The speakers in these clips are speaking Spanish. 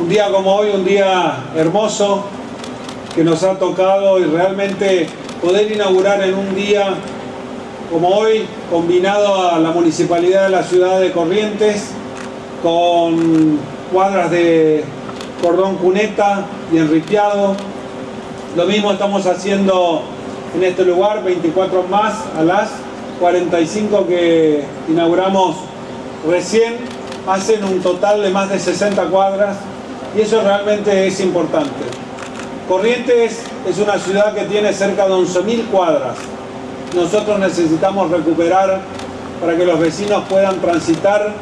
Un día como hoy, un día hermoso que nos ha tocado y realmente poder inaugurar en un día como hoy, combinado a la Municipalidad de la Ciudad de Corrientes, con cuadras de cordón cuneta y enripiado. Lo mismo estamos haciendo en este lugar, 24 más a las 45 que inauguramos recién, hacen un total de más de 60 cuadras y eso realmente es importante. Corrientes es una ciudad que tiene cerca de 11.000 cuadras. Nosotros necesitamos recuperar para que los vecinos puedan transitar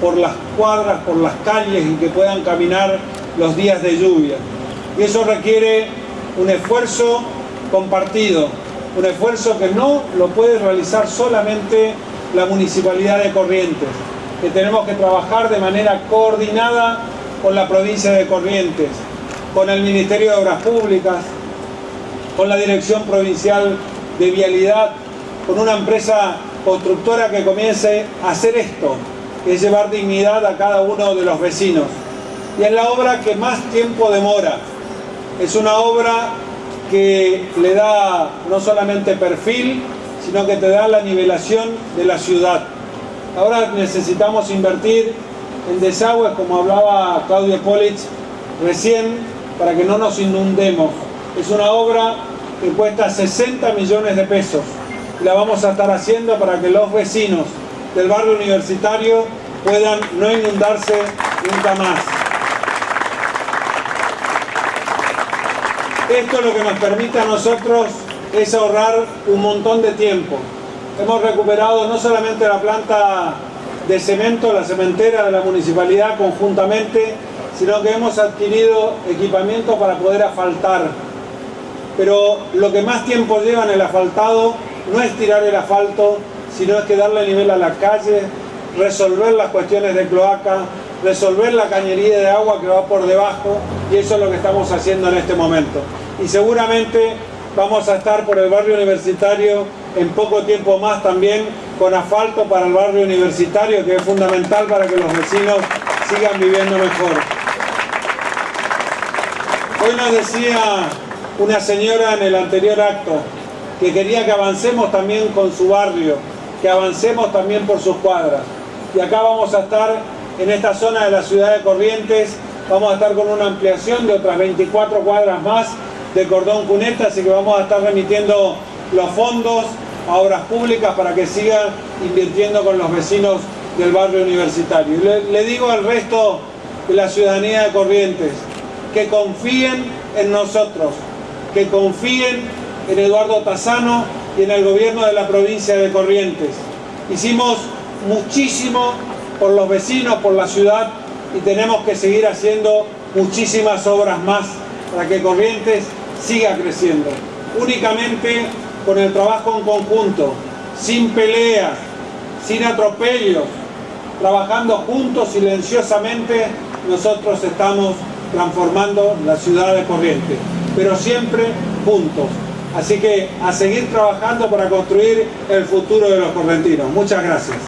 por las cuadras, por las calles y que puedan caminar los días de lluvia. Y eso requiere un esfuerzo compartido, un esfuerzo que no lo puede realizar solamente la Municipalidad de Corrientes, que tenemos que trabajar de manera coordinada con la provincia de Corrientes, con el Ministerio de Obras Públicas, con la Dirección Provincial de Vialidad, con una empresa constructora que comience a hacer esto, que es llevar dignidad a cada uno de los vecinos. Y es la obra que más tiempo demora. Es una obra que le da no solamente perfil, sino que te da la nivelación de la ciudad. Ahora necesitamos invertir en desagües, como hablaba Claudio Polich recién, para que no nos inundemos. Es una obra que cuesta 60 millones de pesos. Y la vamos a estar haciendo para que los vecinos del barrio universitario puedan no inundarse nunca más. Esto lo que nos permite a nosotros es ahorrar un montón de tiempo. Hemos recuperado no solamente la planta de cemento, la cementera de la municipalidad conjuntamente, sino que hemos adquirido equipamiento para poder asfaltar. Pero lo que más tiempo lleva en el asfaltado no es tirar el asfalto, sino es que darle nivel a la calle, resolver las cuestiones de cloaca, resolver la cañería de agua que va por debajo y eso es lo que estamos haciendo en este momento. Y seguramente vamos a estar por el barrio universitario en poco tiempo más también con asfalto para el barrio universitario que es fundamental para que los vecinos sigan viviendo mejor. Hoy nos decía una señora en el anterior acto que quería que avancemos también con su barrio, que avancemos también por sus cuadras. Y acá vamos a estar en esta zona de la ciudad de Corrientes, vamos a estar con una ampliación de otras 24 cuadras más de cordón cuneta, así que vamos a estar remitiendo los fondos a obras públicas para que sigan invirtiendo con los vecinos del barrio universitario. Le, le digo al resto de la ciudadanía de Corrientes que confíen en nosotros, que confíen en Eduardo Tazano y en el gobierno de la provincia de Corrientes. Hicimos muchísimo por los vecinos, por la ciudad y tenemos que seguir haciendo muchísimas obras más para que Corrientes siga creciendo. Únicamente con el trabajo en conjunto, sin peleas, sin atropellos, trabajando juntos silenciosamente, nosotros estamos transformando la ciudad de Corrientes, pero siempre juntos. Así que a seguir trabajando para construir el futuro de los correntinos. Muchas gracias.